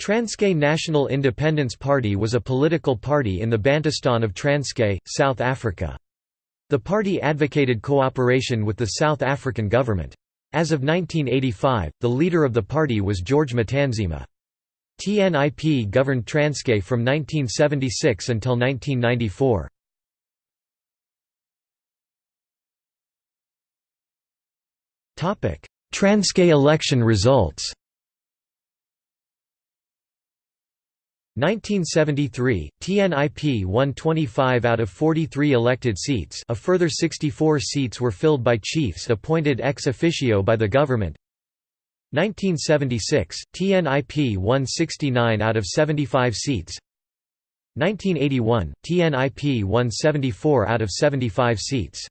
Transkei National Independence Party was a political party in the Bantustan of Transkei, South Africa. The party advocated cooperation with the South African government. As of 1985, the leader of the party was George Matanzima. TNIP governed Transkei from 1976 until 1994. Transkei election results 1973, TNIP won 25 out of 43 elected seats. A further 64 seats were filled by chiefs appointed ex officio by the government. 1976, TNIP won 69 out of 75 seats. 1981, TNIP won 74 out of 75 seats